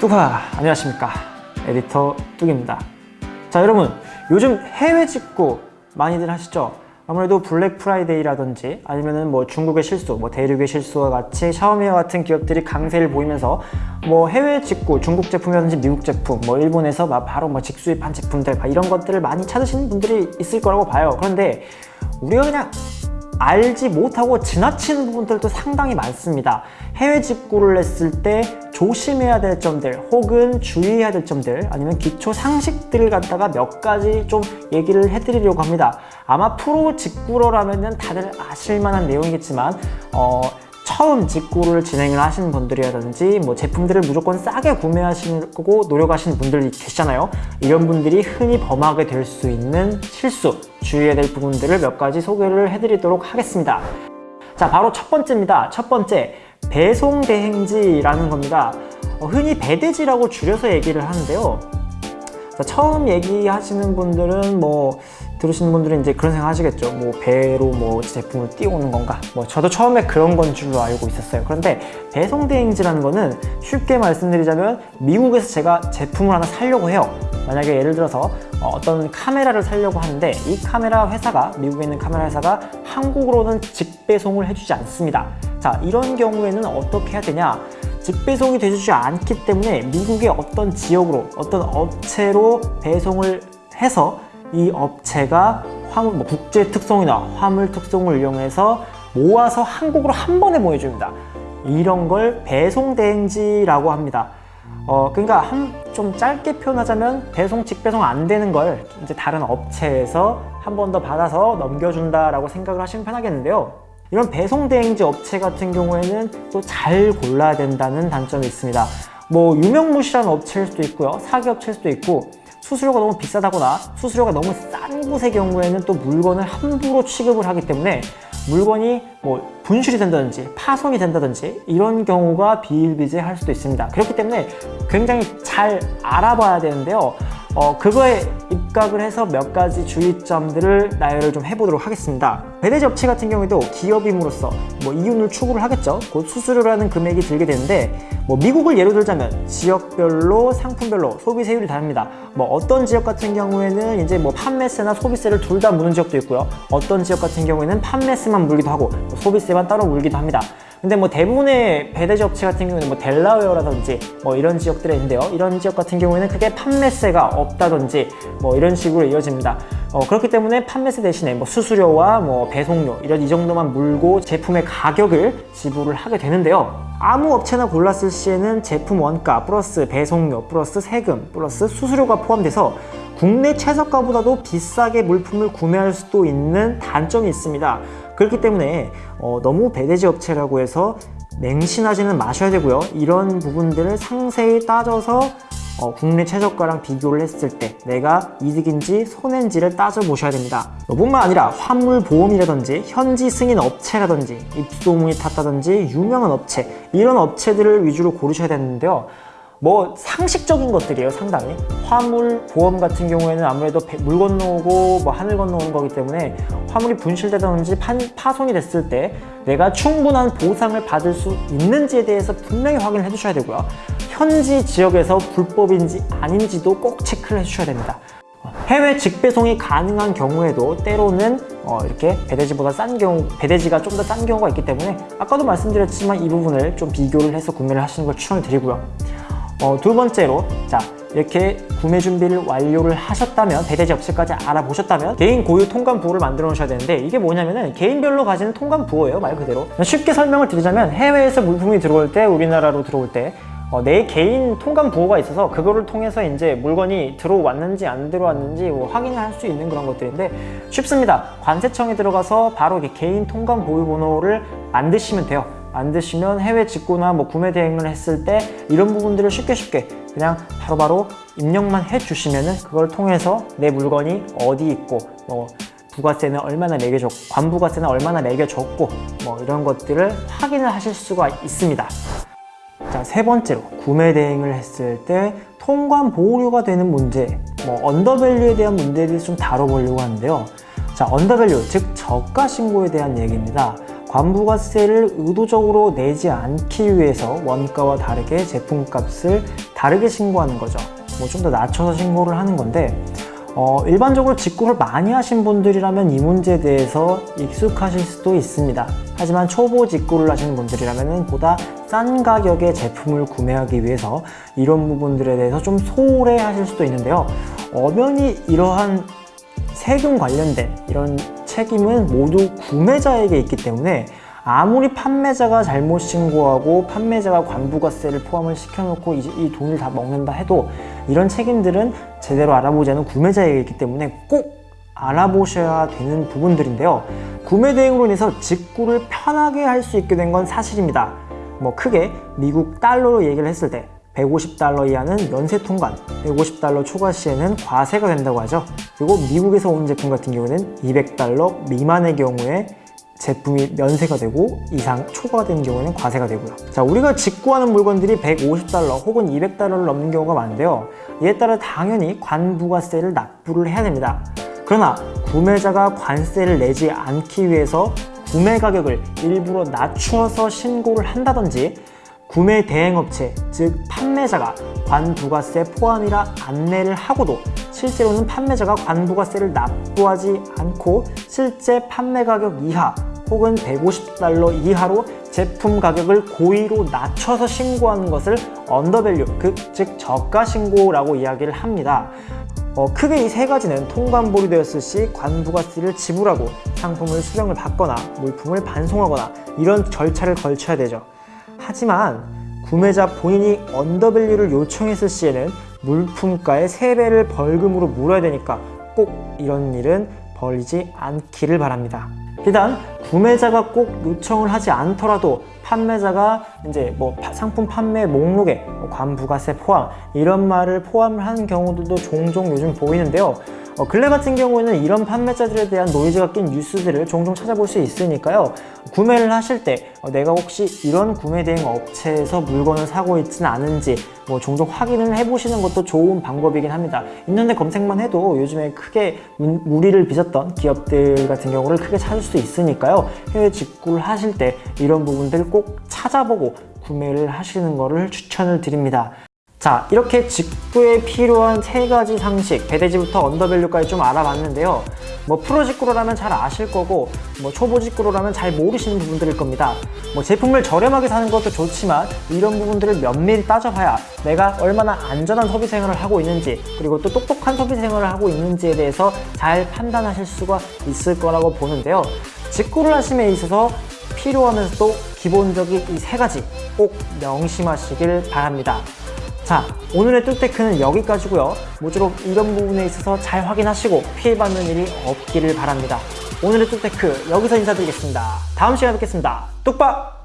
뚜가 안녕하십니까 에디터 뚝입니다 자 여러분 요즘 해외 직구 많이들 하시죠 아무래도 블랙 프라이데이라든지 아니면은 뭐 중국의 실수, 뭐 대륙의 실수와 같이 샤오미와 같은 기업들이 강세를 보이면서 뭐 해외 직구, 중국 제품이라든지 미국 제품, 뭐 일본에서 막 바로 뭐 직수입한 제품들 이런 것들을 많이 찾으시는 분들이 있을 거라고 봐요. 그런데 우리가 그냥 알지 못하고 지나치는 부분들도 상당히 많습니다. 해외 직구를 했을 때 조심해야 될 점들 혹은 주의해야 될 점들 아니면 기초 상식들을 갖다가 몇 가지 좀 얘기를 해드리려고 합니다. 아마 프로 직구러라면 다들 아실만한 내용이겠지만 어, 처음 직구를 진행을 하시는 분들이라든지 뭐 제품들을 무조건 싸게 구매하시고 노력하시는 분들이 계시잖아요. 이런 분들이 흔히 범하게 될 수 있는 실수 주의해야 될 부분들을 몇 가지 소개를 해드리도록 하겠습니다. 자 바로 첫 번째입니다. 첫 번째 배송 대행지라는 겁니다. 어, 흔히 배대지라고 줄여서 얘기를 하는데요. 자, 처음 얘기하시는 분들은 뭐 들으시는 분들은 이제 그런 생각 하시겠죠. 뭐 배로 뭐 제품을 띄우는 건가? 뭐 저도 처음에 그런 건 줄로 알고 있었어요. 그런데 배송대행지라는 거는 쉽게 말씀드리자면 미국에서 제가 제품을 하나 사려고 해요. 만약에 예를 들어서 어떤 카메라를 사려고 하는데 이 카메라 회사가 미국에 있는 카메라 회사가 한국으로는 직배송을 해주지 않습니다 자 이런 경우에는 어떻게 해야 되냐 직배송이 되지 않기 때문에 미국의 어떤 지역으로 어떤 업체로 배송을 해서 이 업체가 화물, 뭐 국제 특성이나 화물 특성을 이용해서 모아서 한국으로 한 번에 보내줍니다. 이런 걸 배송 대행지라고 합니다. 어, 그러니까 한, 좀 짧게 표현하자면 배송 직배송 안 되는 걸 이제 다른 업체에서 한 번 더 받아서 넘겨준다라고 생각을 하시면 편하겠는데요. 이런 배송 대행지 업체 같은 경우에는 또 잘 골라야 된다는 단점이 있습니다. 뭐 유명무실한 업체일 수도 있고요. 사기 업체일 수도 있고 수수료가 너무 비싸다거나 수수료가 너무 싼 곳의 경우에는 또 물건을 함부로 취급을 하기 때문에 물건이 뭐 분실이 된다든지 파손이 된다든지 이런 경우가 비일비재할 수도 있습니다 그렇기 때문에 굉장히 잘 알아봐야 되는데요 어, 그거에 입각을 해서 몇 가지 주의점들을 나열을 좀 해보도록 하겠습니다 배대지 업체 같은 경우에도 기업임으로써 뭐 이윤을 추구를 하겠죠. 곧 수수료라는 금액이 들게 되는데 뭐 미국을 예로 들자면 지역별로 상품별로 소비세율이 다릅니다. 뭐 어떤 지역 같은 경우에는 이제 뭐 판매세나 소비세를 둘 다 무는 지역도 있고요. 어떤 지역 같은 경우에는 판매세만 물기도 하고 소비세만 따로 물기도 합니다. 근데 뭐 대부분의 배대지 업체 같은 경우는 뭐 델라웨어라든지 뭐 이런 지역들에 있는데요. 이런 지역 같은 경우에는 크게 판매세가 없다든지 뭐 이런 식으로 이어집니다 어, 그렇기 때문에 판매세 대신에 뭐 수수료와 뭐 배송료 이런 이 정도만 물고 제품의 가격을 지불을 하게 되는데요. 아무 업체나 골랐을 시에는 제품 원가 플러스 배송료 플러스 세금 플러스 수수료가 포함돼서 국내 최저가보다도 비싸게 물품을 구매할 수도 있는 단점이 있습니다. 그렇기 때문에 어, 너무 배대지 업체라고 해서 맹신하지는 마셔야 되고요. 이런 부분들을 상세히 따져서 어, 국내 최저가랑 비교를 했을 때 내가 이득인지 손해인지를 따져보셔야 됩니다. 뿐만 아니라 화물보험이라든지 현지 승인 업체라든지 입소문이 탔다든지 유명한 업체 이런 업체들을 위주로 고르셔야 되는데요. 뭐 상식적인 것들이에요 상당히. 화물 보험 같은 경우에는 아무래도 물 건너오고 뭐 하늘 건너오는 거기 때문에 화물이 분실되든지 파손이 됐을 때 내가 충분한 보상을 받을 수 있는지에 대해서 분명히 확인을 해 주셔야 되고요 현지 지역에서 불법인지 아닌지도 꼭 체크를 해 주셔야 됩니다. 해외 직배송이 가능한 경우에도 때로는 어, 이렇게 배대지보다 싼 경우 배대지가 좀 더 싼 경우가 있기 때문에 아까도 말씀드렸지만 이 부분을 좀 비교를 해서 구매를 하시는 걸 추천을 드리고요. 어, 두 번째로 자 이렇게 구매 준비를 완료를 하셨다면 배대지 업체까지 알아보셨다면 개인 고유 통관 부호를 만들어 놓으셔야 되는데 이게 뭐냐면은 개인별로 가지는 통관 부호예요 말 그대로. 쉽게 설명을 드리자면 해외에서 물품이 들어올 때 우리나라로 들어올 때 어, 내 개인 통관 부호가 있어서 그거를 통해서 이제 물건이 들어왔는지 안 들어왔는지 뭐 확인을 할 수 있는 그런 것들인데 쉽습니다. 관세청에 들어가서 바로 개인 통관 보유 번호를 만드시면 돼요. 만드시면 해외 직구나 뭐 구매 대행을 했을 때 이런 부분들을 쉽게 쉽게 그냥 바로바로 바로 입력만 해주시면은 그걸 통해서 내 물건이 어디 있고 뭐 부가세는 얼마나 매겨줬고 관부가세는 얼마나 매겨줬고 뭐 이런 것들을 확인을 하실 수가 있습니다 자, 세 번째로 구매 대행을 했을 때 통관 보호료가 되는 문제 뭐 언더밸류에 대한 문제를 좀 다뤄보려고 하는데요 자, 언더밸류 즉 저가 신고에 대한 얘기입니다 관부가세를 의도적으로 내지 않기 위해서 원가와 다르게 제품값을 다르게 신고하는 거죠. 뭐 좀 더 낮춰서 신고를 하는 건데 어, 일반적으로 직구를 많이 하신 분들이라면 이 문제에 대해서 익숙하실 수도 있습니다. 하지만 초보 직구를 하시는 분들이라면 보다 싼 가격의 제품을 구매하기 위해서 이런 부분들에 대해서 좀 소홀해 하실 수도 있는데요. 엄연히 이러한 세금 관련된 이런 책임은 모두 구매자에게 있기 때문에 아무리 판매자가 잘못 신고하고 판매자가 관부가세를 포함을 시켜놓고 이제 이 돈을 다 먹는다 해도 이런 책임들은 제대로 알아보지 않은 구매자에게 있기 때문에 꼭 알아보셔야 되는 부분들인데요. 구매 대행으로 인해서 직구를 편하게 할 수 있게 된 건 사실입니다. 뭐 크게 미국 달러로 얘기를 했을 때 150달러 이하는 면세 통관, 150달러 초과 시에는 과세가 된다고 하죠. 그리고 미국에서 온 제품 같은 경우는 200달러 미만의 경우에 제품이 면세가 되고 이상 초과된 경우는 과세가 되고요. 자, 우리가 직구하는 물건들이 150달러 혹은 200달러를 넘는 경우가 많은데요. 이에 따라 당연히 관부가세를 납부를 해야 됩니다. 그러나 구매자가 관세를 내지 않기 위해서 구매 가격을 일부러 낮추어서 신고를 한다든지 구매 대행업체, 즉 판매자가 관부가세 포함이라 안내를 하고도 실제로는 판매자가 관부가세를 납부하지 않고 실제 판매 가격 이하 혹은 150달러 이하로 제품 가격을 고의로 낮춰서 신고하는 것을 undervalue, 그, 즉 저가 신고라고 이야기를 합니다. 어, 크게 이 세 가지는 통관보류 되었을 시 관부가세를 지불하고 상품을 수령을 받거나 물품을 반송하거나 이런 절차를 걸쳐야 되죠. 하지만 구매자 본인이 undervalue를 요청했을 시에는 물품가의 3배를 벌금으로 물어야 되니까 꼭 이런 일은 벌이지 않기를 바랍니다. 비단 구매자가 꼭 요청을 하지 않더라도 판매자가 이제 뭐 파- 상품 판매 목록에 뭐 관부가세 포함 이런 말을 포함을 하는 경우들도 종종 요즘 보이는데요. 어, 근래 같은 경우에는 이런 판매자들에 대한 노이즈가 낀 뉴스들을 종종 찾아볼 수 있으니까요. 구매를 하실 때 어, 내가 혹시 이런 구매 대행 업체에서 물건을 사고 있지는 않은지 뭐 종종 확인을 해보시는 것도 좋은 방법이긴 합니다. 인터넷 검색만 해도 요즘에 크게 문- 무리를 빚었던 기업들 같은 경우를 크게 찾을 수 있으니까요. 해외 직구를 하실 때 이런 부분들 꼭 찾아보고 구매를 하시는 것을 추천을 드립니다. 자 이렇게 직구에 필요한 세 가지 상식 배대지부터 언더밸류까지 좀 알아봤는데요. 뭐 프로 직구로라면 잘 아실 거고 뭐 초보 직구로라면 잘 모르시는 부분들일 겁니다. 뭐 제품을 저렴하게 사는 것도 좋지만 이런 부분들을 면밀히 따져봐야 내가 얼마나 안전한 소비 생활을 하고 있는지 그리고 또 똑똑한 소비 생활을 하고 있는지에 대해서 잘 판단하실 수가 있을 거라고 보는데요. 직구를 하심에 있어서 필요하면서도 기본적인 이 세 가지 꼭 명심하시길 바랍니다 자 오늘의 뚝테크는 여기까지고요. 모쪼록 이런 부분에 있어서 잘 확인하시고 피해받는 일이 없기를 바랍니다. 오늘의 뚝테크 여기서 인사드리겠습니다. 다음 시간에 뵙겠습니다. 뚝박